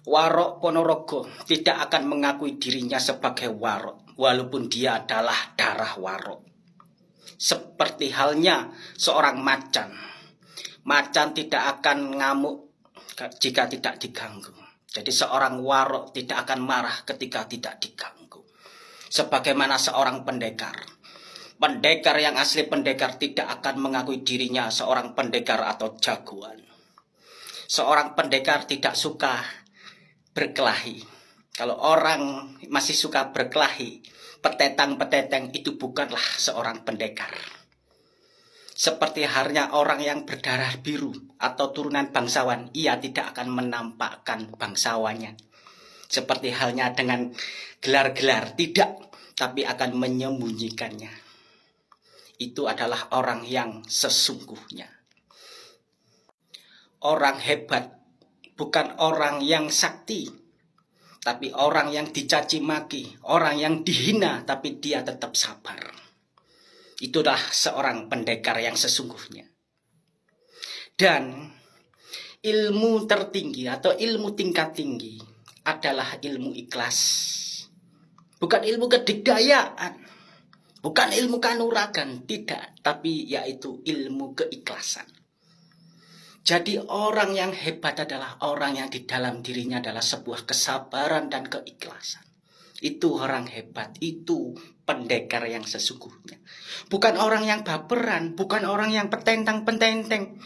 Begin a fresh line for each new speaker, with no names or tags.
Warok Ponorogo tidak akan mengakui dirinya sebagai warok, walaupun dia adalah darah warok. Seperti halnya seorang macan. Macan tidak akan ngamuk jika tidak diganggu. Jadi seorang warok tidak akan marah ketika tidak diganggu. Sebagaimana seorang pendekar. Pendekar yang asli pendekar tidak akan mengakui dirinya seorang pendekar atau jagoan. Seorang pendekar tidak suka berkelahi. Kalau orang masih suka berkelahi, petetang-peteteng itu bukanlah seorang pendekar. Seperti halnya orang yang berdarah biru atau turunan bangsawan, ia tidak akan menampakkan bangsawannya. Seperti halnya dengan gelar-gelar, tidak, tapi akan menyembunyikannya. Itu adalah orang yang sesungguhnya. Orang hebat bukan orang yang sakti, tapi orang yang dicaci maki, orang yang dihina, tapi dia tetap sabar. Itulah seorang pendekar yang sesungguhnya. Dan ilmu tertinggi atau ilmu tingkat tinggi adalah ilmu ikhlas. Bukan ilmu kedikdayaan, bukan ilmu kanuragan, tidak, tapi yaitu ilmu keikhlasan. Jadi orang yang hebat adalah orang yang di dalam dirinya adalah sebuah kesabaran dan keikhlasan. Itu orang hebat, itu pendekar yang sesungguhnya. Bukan orang yang baperan, bukan orang yang petentang-petenteng.